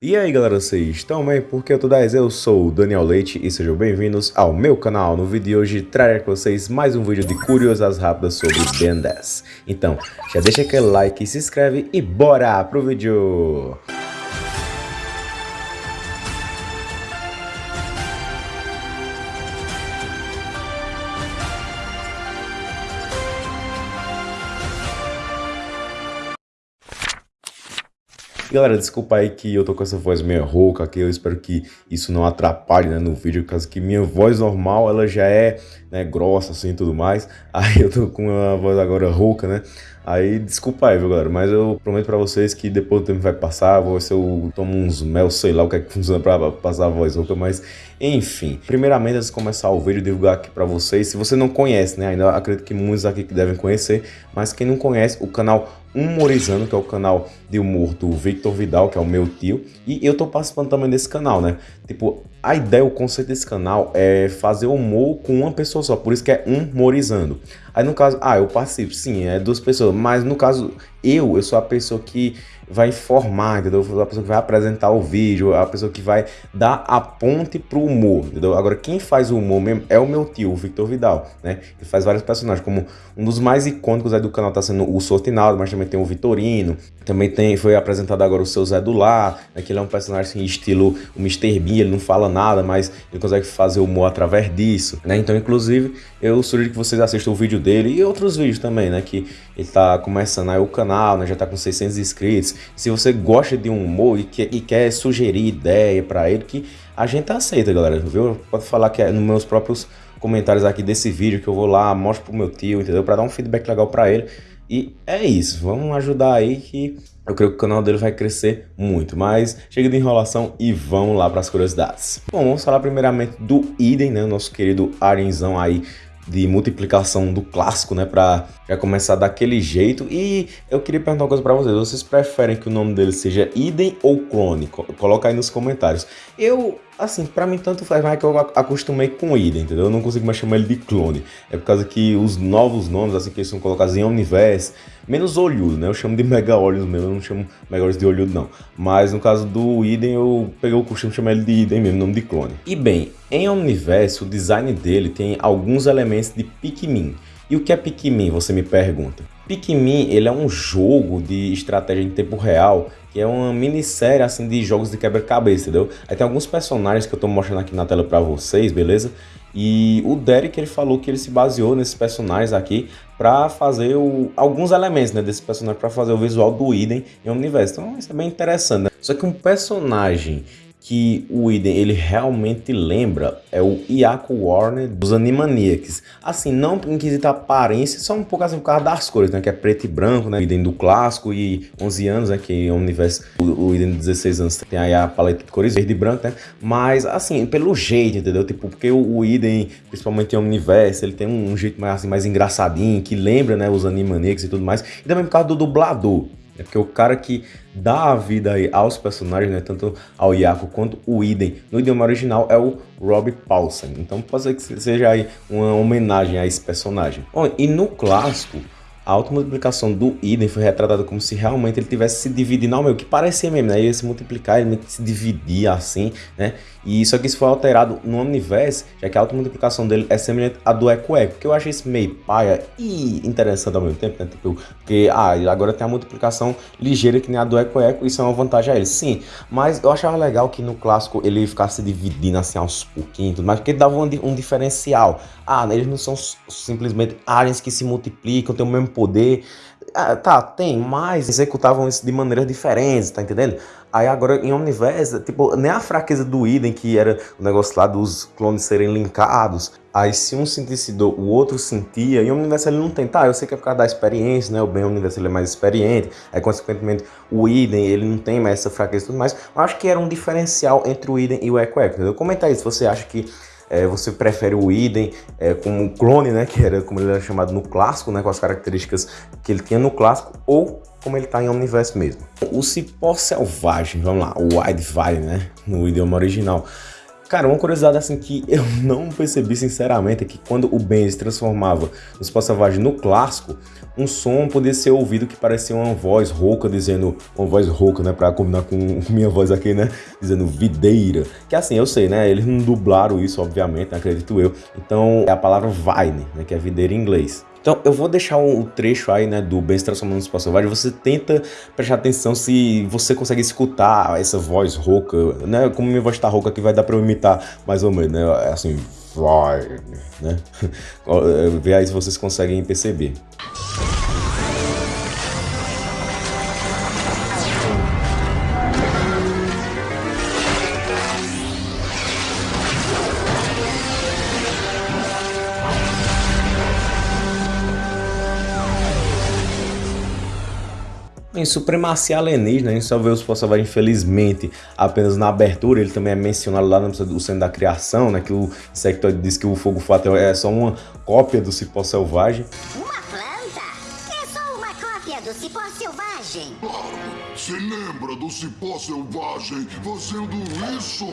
E aí galera, vocês estão bem? Porque eu tô 10, eu sou o Daniel Leite e sejam bem-vindos ao meu canal. No vídeo de hoje trarei com vocês mais um vídeo de curiosas rápidas sobre Ben 10. Então, já deixa aquele like, se inscreve e bora pro vídeo! Galera, desculpa aí que eu tô com essa voz meio rouca aqui, eu espero que isso não atrapalhe né, no vídeo, caso que minha voz normal, ela já é né, grossa assim e tudo mais, aí eu tô com uma voz agora rouca, né, aí desculpa aí, viu galera, mas eu prometo pra vocês que depois o tempo vai passar, vou ver se eu tomo uns mel, sei lá o que é que funciona pra passar a voz rouca, mas enfim. Primeiramente, antes de começar o vídeo, divulgar aqui pra vocês, se você não conhece, né, ainda acredito que muitos aqui que devem conhecer, mas quem não conhece, o canal Humorizando, que é o canal de humor do Victor Vidal, que é o meu tio, e eu tô participando também desse canal, né? Tipo, a ideia, o conceito desse canal é fazer humor com uma pessoa só, por isso que é Humorizando. Aí no caso, ah, eu participo, sim, é duas pessoas, mas no caso, eu, eu sou a pessoa que vai informar, entendeu? A pessoa que vai apresentar o vídeo, a pessoa que vai dar a ponte pro humor, entendeu? Agora, quem faz o humor mesmo é o meu tio, o Victor Vidal, né? Ele faz vários personagens, como um dos mais icônicos aí do canal tá sendo o Sortinaldo, mas também tem o Vitorino, também tem, foi apresentado agora o seu Zé do Lar, né? que ele é um personagem assim, estilo o Mr. Bean, ele não fala nada, mas ele consegue fazer humor através disso, né? Então, inclusive, eu sugiro que vocês assistam o vídeo dele e outros vídeos também, né? Que ele tá começando aí o canal, né? Já tá com 600 inscritos, se você gosta de um humor e quer, e quer sugerir ideia para ele, que a gente aceita, galera, viu? Pode falar que é nos meus próprios comentários aqui desse vídeo que eu vou lá, mostro pro meu tio, entendeu? Para dar um feedback legal para ele. E é isso, vamos ajudar aí que eu creio que o canal dele vai crescer muito. Mas chega de enrolação e vamos lá para as curiosidades. Bom, vamos falar primeiramente do Idem, né? Nosso querido Arenzão aí de multiplicação do clássico, né, para já começar daquele jeito. E eu queria perguntar uma coisa para vocês, vocês preferem que o nome dele seja idem ou clone? Coloca aí nos comentários. Eu, assim, para mim tanto faz mais que eu acostumei com idem, entendeu? Eu não consigo mais chamar ele de clone. É por causa que os novos nomes, assim, que eles são colocados em Omniverse, menos olhudo, né? Eu chamo de mega olhos mesmo, eu não chamo mega olhos de olhudo não. Mas no caso do idem, eu peguei o costume de chamar ele de idem mesmo, nome de clone. E bem, em Omniverse, o design dele tem alguns elementos de Pikmin. E o que é Pikmin, você me pergunta? Pikmin, ele é um jogo de estratégia em tempo real, que é uma minissérie assim de jogos de quebra-cabeça, entendeu? Aí tem alguns personagens que eu tô mostrando aqui na tela para vocês, beleza? E o Derek ele falou que ele se baseou nesses personagens aqui para fazer o, alguns elementos né, desse personagem para fazer o visual do Iden em Universo. Então isso é bem interessante. Né? Só que um personagem que o Iden ele realmente lembra é o Iaco Warner dos Animaniacs. Assim, não em quesito aparência, só um pouco assim por causa das cores, né? Que é preto e branco, né? O Iden do clássico e 11 anos, né? Que é um universo, o, o Iden de 16 anos tem aí a paleta de cores verde e branco, né? Mas, assim, pelo jeito, entendeu? Tipo, porque o, o Iden, principalmente em Omniverse, ele tem um, um jeito mais, assim, mais engraçadinho, que lembra, né? Os Animaniacs e tudo mais. E também por causa do dublador. É porque o cara que dá a vida aí aos personagens, né, tanto ao Yaku quanto o Iden, no idioma original é o Rob Paulsen. Então pode ser que seja aí uma homenagem a esse personagem. Bom, e no clássico, a automultiplicação do Iden foi retratada como se realmente ele tivesse se dividindo ao meio, que parecia mesmo, né? Ele ia se multiplicar, ele se dividia assim, né? E isso aqui isso foi alterado no Omniverse, já que a automultiplicação dele é semelhante à do Eco Eco, que eu achei isso meio paia e interessante ao mesmo tempo, né? Tipo, porque, ah, agora tem a multiplicação ligeira que nem a do Eco Eco, isso é uma vantagem a ele, sim. Mas eu achava legal que no clássico ele ficasse se dividindo assim aos pouquinhos, mas porque dava um, um diferencial. Ah, eles não são simplesmente aliens que se multiplicam, tem o mesmo poder. Ah, tá, tem, mas executavam isso de maneiras diferentes, tá entendendo? Aí agora em Omniverse, tipo, nem a fraqueza do Idem, que era o negócio lá dos clones serem linkados. Aí se um sentisse dor, o outro sentia, e o Omniverse ele não tem, tá, eu sei que é por causa da experiência, né, o bem Omniverse ele é mais experiente, aí consequentemente o Idem ele não tem mais essa fraqueza e tudo mais, eu acho que era um diferencial entre o Idem e o Echo Echo, entendeu? Comenta aí se você acha que é, você prefere o Idem é, como clone, né, que era como ele era chamado no clássico, né, com as características que ele tinha no clássico, ou como ele está em Omniverse mesmo. O cipó selvagem, vamos lá, o Wide Valley, né, no idioma original. Cara, uma curiosidade assim que eu não percebi sinceramente é que quando o Ben se transformava no Spot Selvagem no clássico, um som podia ser ouvido que parecia uma voz rouca dizendo, uma voz rouca, né, pra combinar com minha voz aqui, né, dizendo videira. Que assim, eu sei, né, eles não dublaram isso, obviamente, né, acredito eu. Então é a palavra vine, né, que é videira em inglês. Então eu vou deixar o um trecho aí, né, do se transformando Espaço Selvagem, você tenta prestar atenção se você consegue escutar essa voz rouca, né, como minha voz tá rouca aqui vai dar pra eu imitar mais ou menos, né, é assim, vai, né, vê aí se vocês conseguem perceber. Em Supremacia Alienígena, a gente só vê os Poçavares, infelizmente, apenas na abertura. Ele também é mencionado lá no Centro da Criação, né? Que o Insectoide diz que o Fogo Fatal é só uma cópia do Cipó Selvagem. Uma planta? É só uma cópia do Cipó Selvagem. Se lembra do Cipó Selvagem fazendo isso?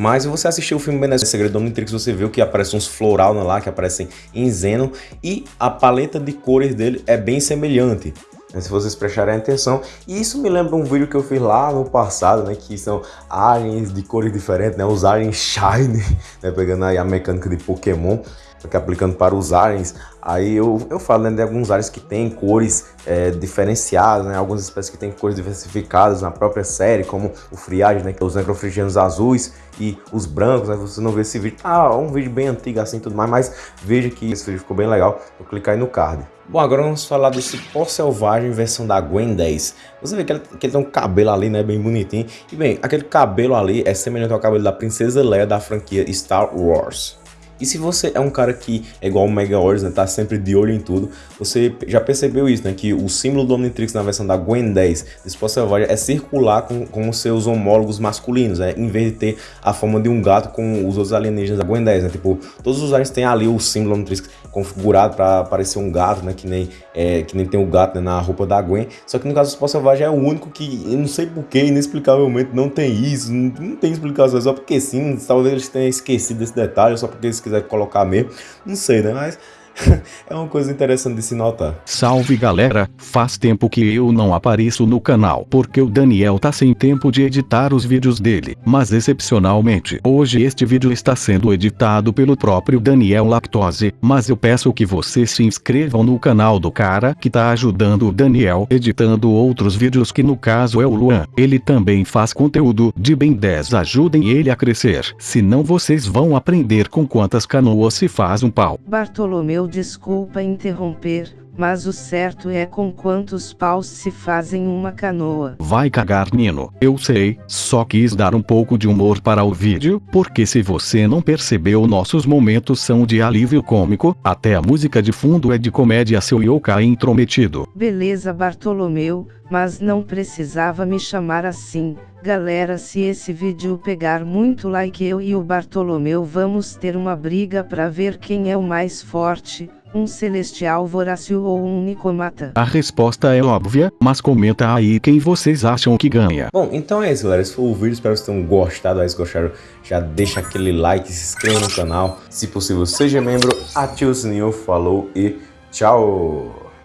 Mas se você assistiu o filme Benes Segredo do Omnitrix, você viu que aparecem uns floral lá, que aparecem em Zeno, e a paleta de cores dele é bem semelhante. Né, se vocês prestarem atenção. E isso me lembra um vídeo que eu fiz lá no passado, né? Que são aliens de cores diferentes, né? Os aliens Shine, né? Pegando aí a mecânica de Pokémon, que aplicando para os aliens. Aí eu, eu falo né, de alguns aliens que têm cores é, diferenciadas, né? Algumas espécies que têm cores diversificadas na própria série, como o Friage, né? É os necrofrigianos azuis e os brancos, né? Você não vê esse vídeo. Ah, um vídeo bem antigo assim tudo mais, mas veja que esse vídeo ficou bem legal. Vou clicar aí no card. Bom, agora vamos falar desse pó selvagem versão da Gwen 10. Você vê que ele, que ele tem um cabelo ali, né, bem bonitinho. E bem, aquele cabelo ali é semelhante ao cabelo da Princesa Leia da franquia Star Wars. E se você é um cara que é igual o Mega Wars, né, tá sempre de olho em tudo, você já percebeu isso, né, que o símbolo do Omnitrix na versão da Gwen 10 de Sport Selvagem é circular com, com os seus homólogos masculinos, né, em vez de ter a forma de um gato com os outros alienígenas da Gwen 10, né, tipo, todos os aliens têm ali o símbolo do Omnitrix configurado para parecer um gato, né, que nem, é, que nem tem o gato né, na roupa da Gwen, só que no caso do Sport Selvagem é o único que, eu não sei porquê, inexplicavelmente não tem isso, não, não tem explicação, só porque sim, talvez eles tenham esquecido desse detalhe, só porque eles quiser colocar mesmo, não sei, né? Mas é uma coisa interessante de se notar. Salve galera, faz tempo que eu não apareço no canal porque o Daniel tá sem tempo de editar os vídeos dele, mas excepcionalmente hoje este vídeo está sendo editado pelo próprio Daniel Lactose, mas eu peço que vocês se inscrevam no canal do cara que tá ajudando o Daniel editando outros vídeos que no caso é o Luan, ele também faz conteúdo de bem 10 ajudem ele a crescer, senão vocês vão aprender com quantas canoas se faz um pau. Bartolomeu desculpa interromper, mas o certo é com quantos paus se fazem uma canoa. Vai cagar Nino, eu sei, só quis dar um pouco de humor para o vídeo, porque se você não percebeu nossos momentos são de alívio cômico, até a música de fundo é de comédia seu yokai intrometido. Beleza Bartolomeu, mas não precisava me chamar assim. Galera se esse vídeo pegar muito like eu e o Bartolomeu vamos ter uma briga pra ver quem é o mais forte, um celestial vorácil ou um nicomata. A resposta é óbvia, mas comenta aí quem vocês acham que ganha. Bom, então é isso galera, esse foi o vídeo, espero que vocês tenham gostado, aí se gostaram já deixa aquele like, se inscreva no canal, se possível seja membro, ative o sininho, falou e tchau!